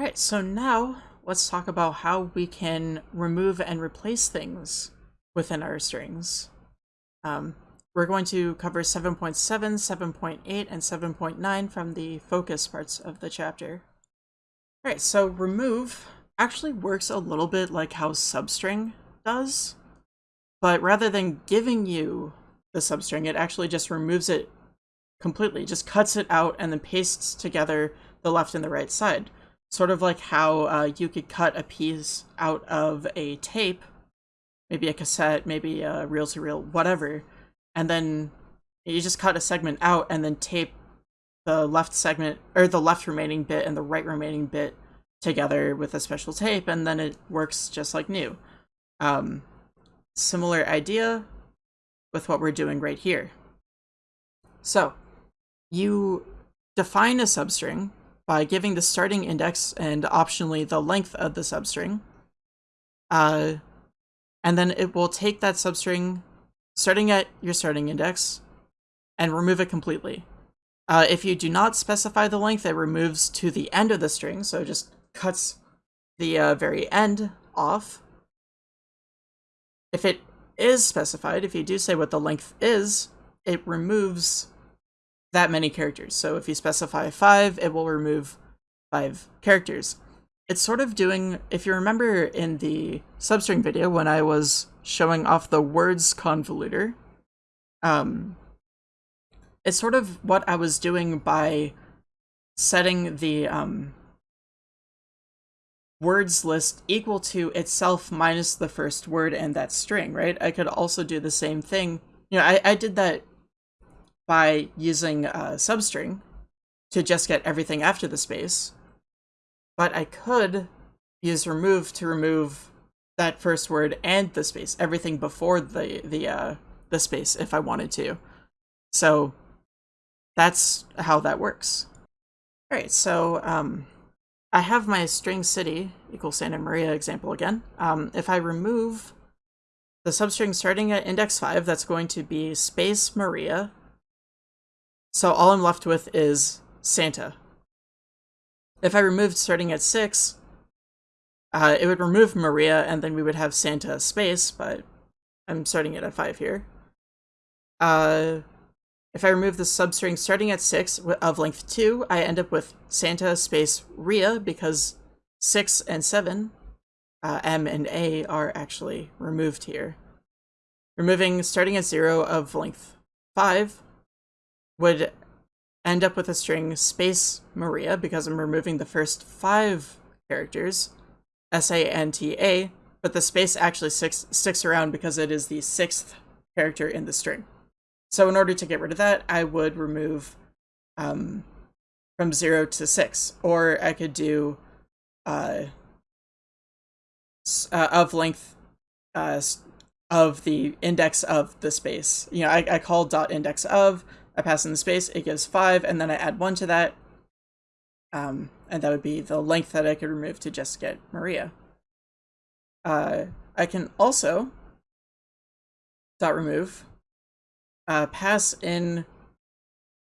All right, so now let's talk about how we can remove and replace things within our strings. Um, we're going to cover 7.7, 7.8, and 7.9 from the focus parts of the chapter. All right, so remove actually works a little bit like how substring does, but rather than giving you the substring, it actually just removes it completely, just cuts it out and then pastes together the left and the right side. Sort of like how uh, you could cut a piece out of a tape, maybe a cassette, maybe a reel-to-reel, whatever, and then you just cut a segment out and then tape the left segment, or the left remaining bit and the right remaining bit together with a special tape, and then it works just like new. Um, similar idea with what we're doing right here. So, you define a substring by giving the starting index and optionally the length of the substring. Uh, and then it will take that substring starting at your starting index and remove it completely. Uh, if you do not specify the length, it removes to the end of the string, so it just cuts the uh, very end off. If it is specified, if you do say what the length is, it removes that many characters. So if you specify five, it will remove five characters. It's sort of doing, if you remember in the substring video when I was showing off the words convolutor, um, it's sort of what I was doing by setting the um, words list equal to itself minus the first word and that string, right? I could also do the same thing. You know, I, I did that by using a substring to just get everything after the space. But I could use remove to remove that first word and the space, everything before the the uh, the space if I wanted to. So that's how that works. All right, so um, I have my string city equals Santa Maria example again. Um, if I remove the substring starting at index 5, that's going to be space Maria so all I'm left with is Santa. If I removed starting at 6, uh, it would remove Maria, and then we would have Santa space, but I'm starting it at 5 here. Uh, if I remove the substring starting at 6 of length 2, I end up with Santa space Ria, because 6 and 7, uh, M and A, are actually removed here. Removing starting at 0 of length 5, would end up with a string space Maria because I'm removing the first five characters, S-A-N-T-A, but the space actually six, sticks around because it is the sixth character in the string. So in order to get rid of that, I would remove um, from 0 to 6, or I could do uh, uh, of length uh, of the index of the space. You know, I, I call dot index of, I pass in the space, it gives 5, and then I add 1 to that. Um, and that would be the length that I could remove to just get Maria. Uh, I can also dot remove, uh, pass in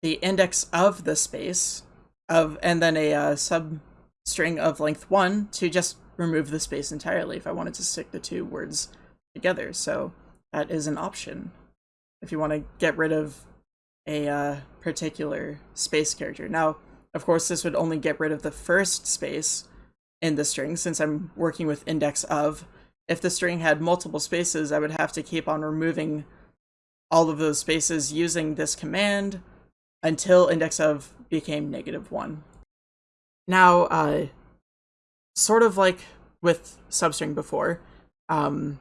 the index of the space of, and then a uh, substring of length 1 to just remove the space entirely if I wanted to stick the two words together. So that is an option if you want to get rid of a uh, particular space character. Now, of course, this would only get rid of the first space in the string since I'm working with index of. If the string had multiple spaces, I would have to keep on removing all of those spaces using this command until index of became negative one. Now, uh, sort of like with substring before, um,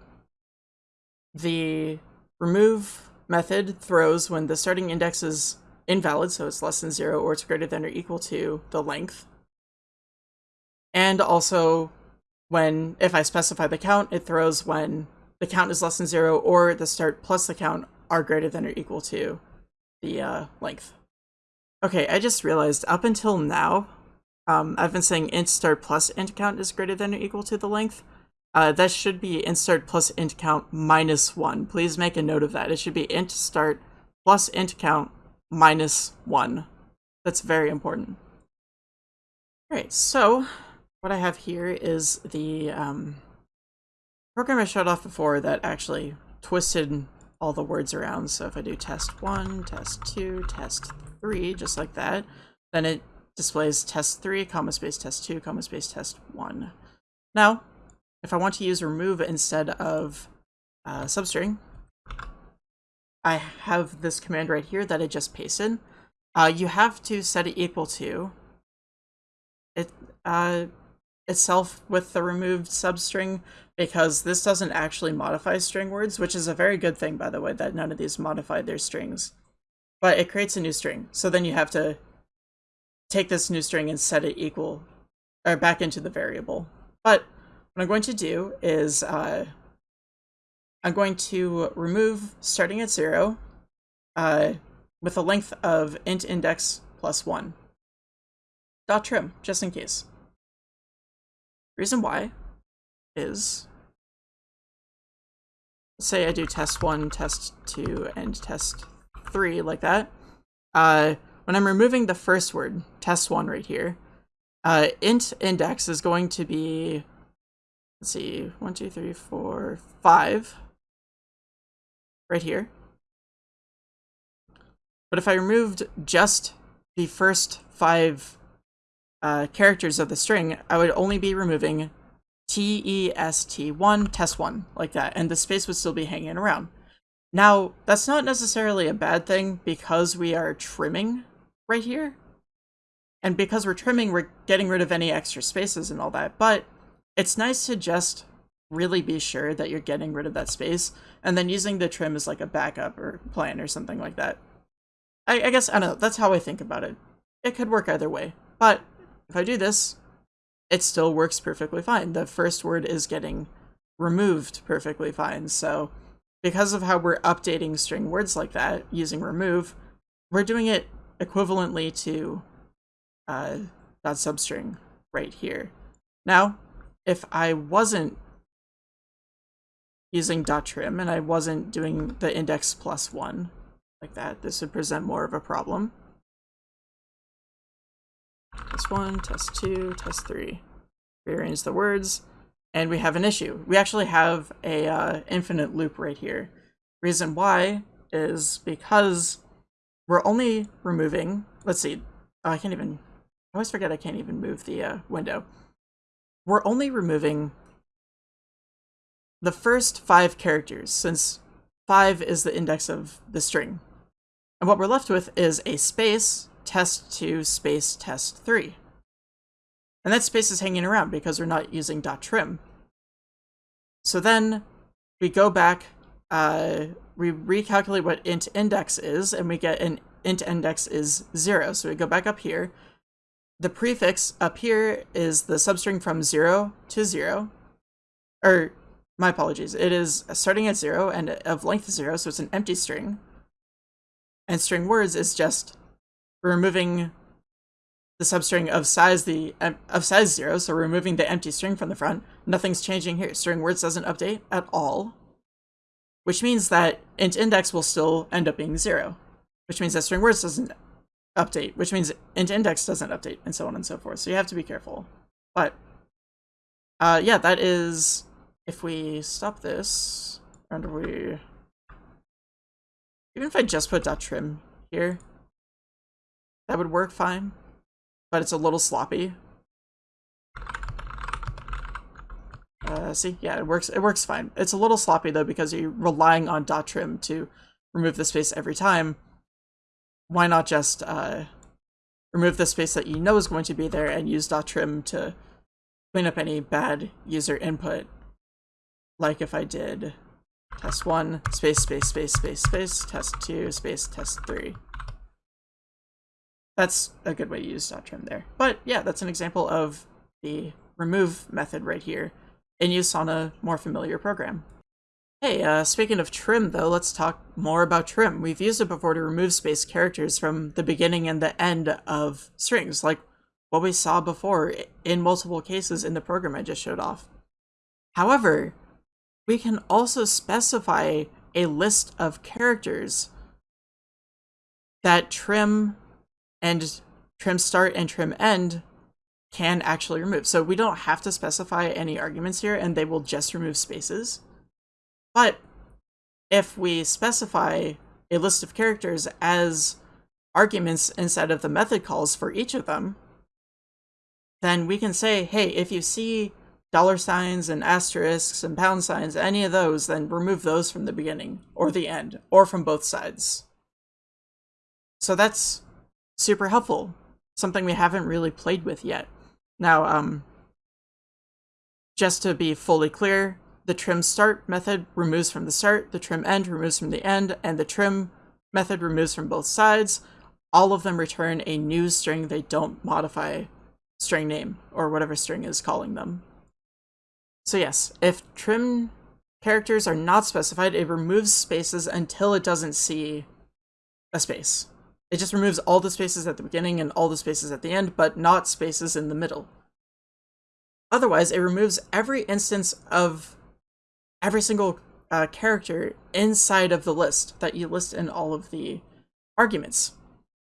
the remove method throws when the starting index is invalid, so it's less than zero or it's greater than or equal to the length. And also when, if I specify the count, it throws when the count is less than zero or the start plus the count are greater than or equal to the uh, length. Okay, I just realized up until now, um, I've been saying int start plus int count is greater than or equal to the length. Uh, that should be int start plus int count minus 1. Please make a note of that. It should be int start plus int count minus 1. That's very important. Alright, so what I have here is the um, program I showed off before that actually twisted all the words around. So if I do test one, test two, test three, just like that, then it displays test three, comma space test two, comma space test one. Now, if I want to use remove instead of uh, substring, I have this command right here that I just pasted. Uh, you have to set it equal to it uh, itself with the removed substring because this doesn't actually modify string words, which is a very good thing, by the way, that none of these modified their strings. But it creates a new string, so then you have to take this new string and set it equal, or back into the variable. But what I'm going to do is uh, I'm going to remove starting at zero uh, with a length of int index plus one. Dot trim, just in case. Reason why is, say I do test one, test two, and test three like that. Uh, when I'm removing the first word, test one right here, uh, int index is going to be, let's see, one, two, three, four, five, right here. But if I removed just the first five uh, characters of the string, I would only be removing T-E-S-T-1, test1, like that, and the space would still be hanging around. Now, that's not necessarily a bad thing because we are trimming right here. And because we're trimming, we're getting rid of any extra spaces and all that, but it's nice to just really be sure that you're getting rid of that space, and then using the trim as like a backup or plan or something like that. I, I guess, I don't know, that's how I think about it. It could work either way, but if I do this, it still works perfectly fine. The first word is getting removed perfectly fine. So because of how we're updating string words like that using remove, we're doing it equivalently to uh, dot substring right here. Now, if I wasn't using dot trim and I wasn't doing the index plus one like that, this would present more of a problem. Test one, test two, test three. Rearrange the words, and we have an issue. We actually have a uh, infinite loop right here. Reason why is because we're only removing, let's see, oh, I can't even, I always forget I can't even move the uh, window. We're only removing the first five characters, since five is the index of the string. And what we're left with is a space test2 space test3. And that space is hanging around because we're not using dot trim. So then we go back, uh, we recalculate what int index is, and we get an int index is zero. So we go back up here. The prefix up here is the substring from zero to zero. Or, my apologies, it is starting at zero and of length zero, so it's an empty string. And string words is just removing the substring of size the of size zero, so removing the empty string from the front. Nothing's changing here. String words doesn't update at all, which means that int index will still end up being zero, which means that string words doesn't update, which means int index doesn't update, and so on and so forth. So you have to be careful. But uh, yeah, that is if we stop this and we even if I just put dot trim here, that would work fine, but it's a little sloppy. Uh, see, yeah, it works. It works fine. It's a little sloppy though because you're relying on dot trim to remove the space every time. Why not just uh, remove the space that you know is going to be there and use trim to clean up any bad user input? Like if I did test one space space space space space test two space test three. That's a good way to use trim there. But yeah, that's an example of the remove method right here in use on a more familiar program. Hey, uh, speaking of trim though, let's talk more about trim. We've used it before to remove space characters from the beginning and the end of strings, like what we saw before in multiple cases in the program I just showed off. However, we can also specify a list of characters that trim and trim start and trim end can actually remove. So we don't have to specify any arguments here and they will just remove spaces. But if we specify a list of characters as arguments instead of the method calls for each of them, then we can say, hey, if you see dollar signs and asterisks and pound signs, any of those, then remove those from the beginning or the end or from both sides. So that's super helpful. Something we haven't really played with yet. Now, um, just to be fully clear, the trim start method removes from the start, the trim end removes from the end, and the trim method removes from both sides. All of them return a new string. They don't modify string name or whatever string is calling them. So yes, if trim characters are not specified, it removes spaces until it doesn't see a space. It just removes all the spaces at the beginning and all the spaces at the end, but not spaces in the middle. Otherwise, it removes every instance of every single uh, character inside of the list that you list in all of the arguments.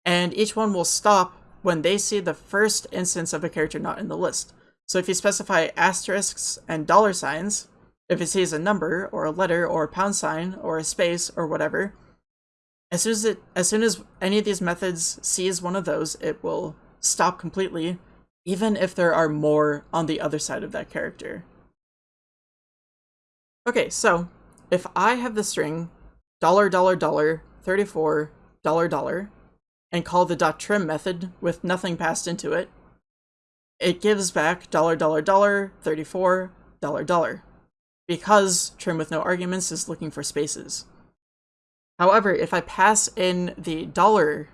And each one will stop when they see the first instance of a character not in the list. So if you specify asterisks and dollar signs, if it sees a number or a letter or a pound sign or a space or whatever, as soon as it as soon as any of these methods sees one of those, it will stop completely, even if there are more on the other side of that character. Okay, so if I have the string dollar dollar dollar 34 dollar dollar and call the dot trim method with nothing passed into it, it gives back dollar dollar dollar 34 dollar dollar because trim with no arguments is looking for spaces. However, if I pass in the dollar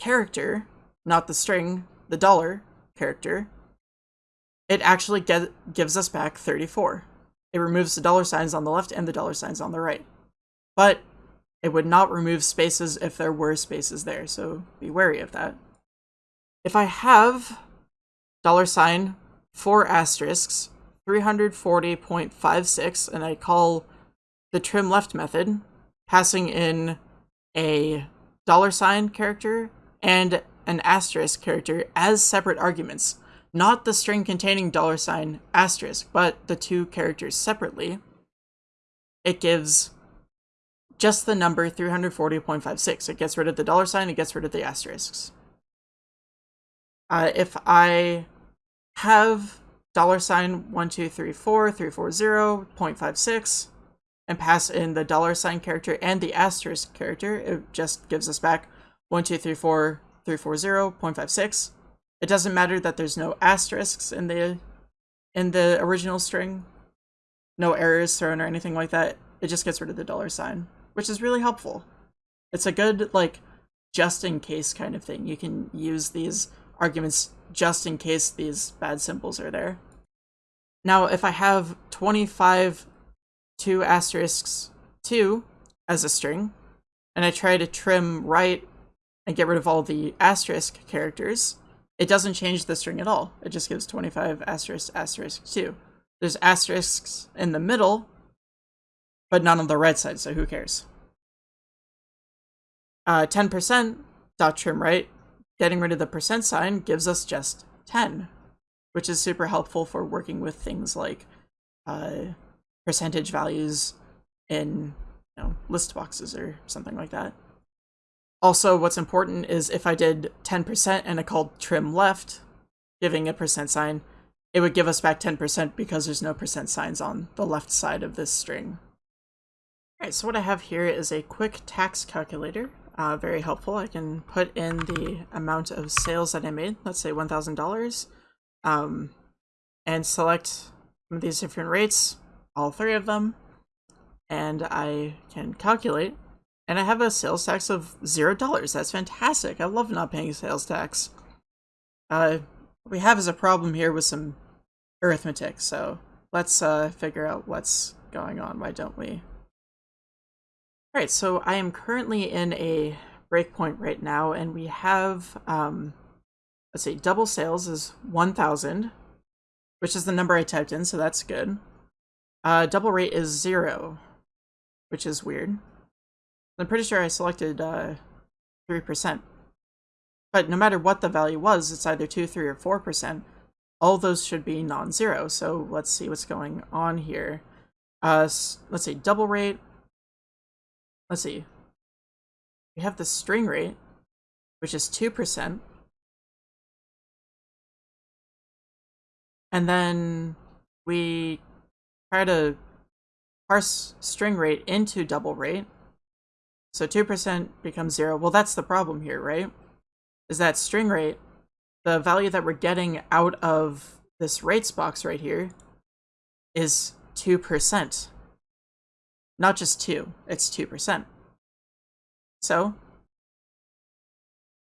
character, not the string, the dollar character, it actually get, gives us back 34. It removes the dollar signs on the left and the dollar signs on the right. But it would not remove spaces if there were spaces there, so be wary of that. If I have dollar sign, four asterisks, 340.56, and I call the trim left method, passing in a dollar sign character and an asterisk character as separate arguments, not the string containing dollar sign asterisk, but the two characters separately, it gives just the number 340.56. It gets rid of the dollar sign, it gets rid of the asterisks. Uh, if I have dollar sign 1234, 340.56, and pass in the dollar sign character and the asterisk character, it just gives us back 1234340.56. It doesn't matter that there's no asterisks in the in the original string. No errors thrown or anything like that. It just gets rid of the dollar sign, which is really helpful. It's a good like just in case kind of thing. You can use these arguments just in case these bad symbols are there. Now, if I have 25 two asterisks two as a string, and I try to trim right and get rid of all the asterisk characters, it doesn't change the string at all. It just gives 25 asterisk asterisk 2. There's asterisks in the middle, but none on the right side, so who cares? 10% uh, dot trim right, getting rid of the percent sign gives us just 10, which is super helpful for working with things like uh, percentage values in you know, list boxes or something like that. Also, what's important is if I did 10% and I called trim left, giving a percent sign, it would give us back 10% because there's no percent signs on the left side of this string. Alright, so what I have here is a quick tax calculator. Uh, very helpful. I can put in the amount of sales that I made, let's say $1,000, um, and select these different rates, all three of them, and I can calculate. And I have a sales tax of zero dollars. That's fantastic. I love not paying sales tax. Uh, what we have is a problem here with some arithmetic, so let's uh, figure out what's going on. Why don't we? Alright, so I am currently in a breakpoint right now, and we have, um, let's see, double sales is 1,000, which is the number I typed in, so that's good. Uh, double rate is zero, which is weird. I'm pretty sure I selected uh, 3%. But no matter what the value was, it's either 2, 3, or 4%. All those should be non-zero. So let's see what's going on here. Uh, let's see, double rate. Let's see. We have the string rate, which is 2%. And then we try to parse string rate into double rate. So 2% becomes 0. Well, that's the problem here, right? Is that string rate, the value that we're getting out of this rates box right here, is 2%. Not just 2, it's 2%. So,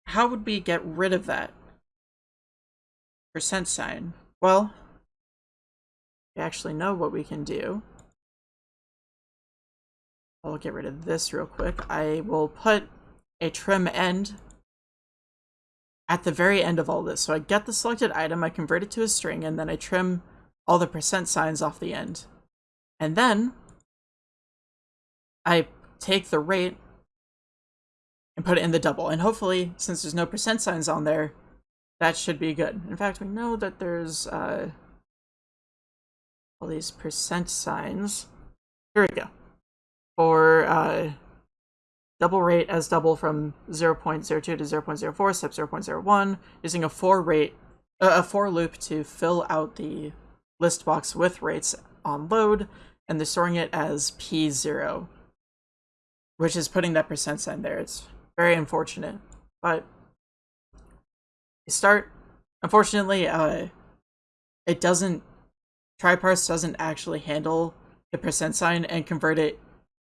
how would we get rid of that percent sign? Well, we actually know what we can do. I'll get rid of this real quick. I will put a trim end at the very end of all this. So I get the selected item, I convert it to a string, and then I trim all the percent signs off the end. And then I take the rate and put it in the double. And hopefully, since there's no percent signs on there, that should be good. In fact, we know that there's uh, all these percent signs. Here we go for uh, double rate as double from 0.02 to 0.04, step 0.01, using a for rate, uh, a for loop to fill out the list box with rates on load, and they're storing it as P0, which is putting that percent sign there. It's very unfortunate, but start. Unfortunately, uh, it doesn't. TryParse doesn't actually handle the percent sign and convert it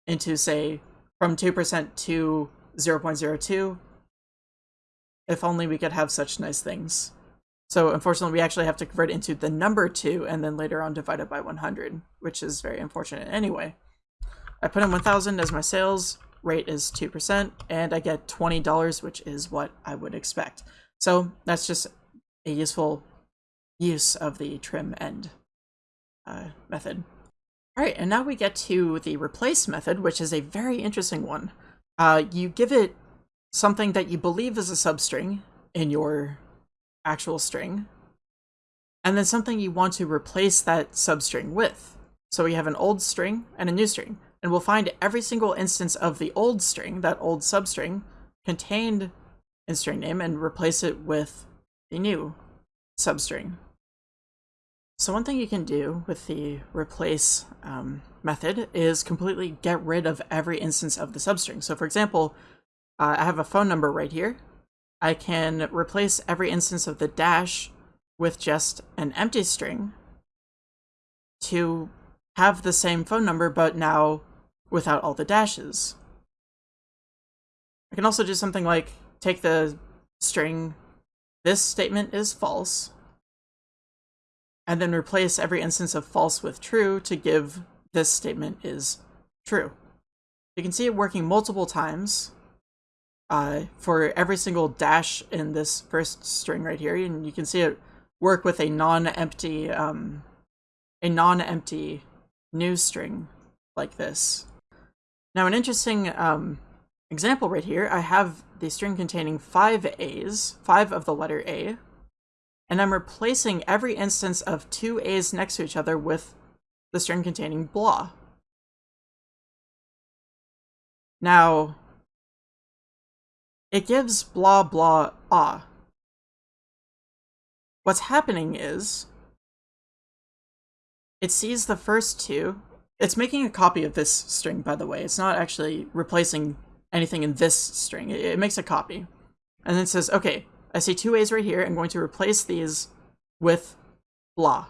into, say, from 2% to 0.02. If only we could have such nice things. So unfortunately, we actually have to convert into the number 2 and then later on divide it by 100, which is very unfortunate. Anyway, I put in 1,000 as my sales, rate is 2%, and I get $20, which is what I would expect. So that's just a useful use of the trim end uh, method. All right, and now we get to the replace method, which is a very interesting one. Uh, you give it something that you believe is a substring in your actual string, and then something you want to replace that substring with. So we have an old string and a new string, and we'll find every single instance of the old string, that old substring, contained in string name and replace it with the new substring. So one thing you can do with the replace um, method is completely get rid of every instance of the substring. So for example, uh, I have a phone number right here. I can replace every instance of the dash with just an empty string to have the same phone number, but now without all the dashes. I can also do something like take the string, this statement is false, and then replace every instance of false with true to give this statement is true. You can see it working multiple times uh, for every single dash in this first string right here, and you can see it work with a non-empty um, a non-empty new string like this. Now an interesting um, example right here, I have the string containing five A's, five of the letter A, and I'm replacing every instance of two A's next to each other with the string containing blah. Now, it gives blah blah ah. What's happening is, it sees the first two. It's making a copy of this string, by the way. It's not actually replacing anything in this string. It, makes a copy. And then it says, okay, I see two A's right here. I'm going to replace these with blah.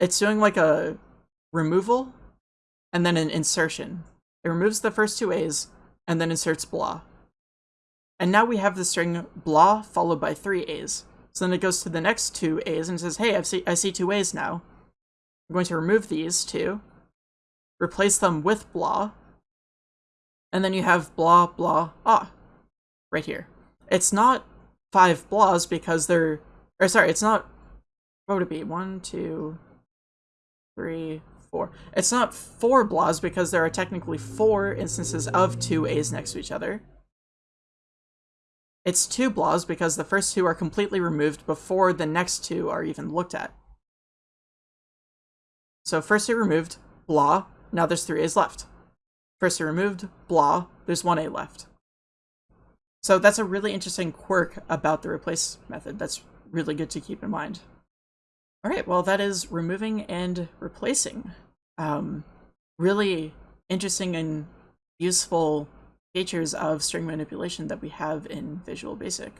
It's doing like a removal and then an insertion. It removes the first two A's and then inserts blah. And now we have the string blah followed by three A's. So then it goes to the next two A's and says, hey, I see, I see two A's now. I'm going to remove these two, replace them with blah, and then you have blah, blah, ah, right here. It's not five blahs because they're, or sorry, it's not, what would it be? One, two, three, four. It's not four blahs because there are technically four instances of two A's next to each other. it's two blahs because the first two are completely removed before the next two are even looked at. So first two removed, blah, now there's three A's left. First two removed, blah, there's one A left. So that's a really interesting quirk about the replace method that's really good to keep in mind. All right, well, that is removing and replacing. Um, really interesting and useful features of string manipulation that we have in Visual Basic.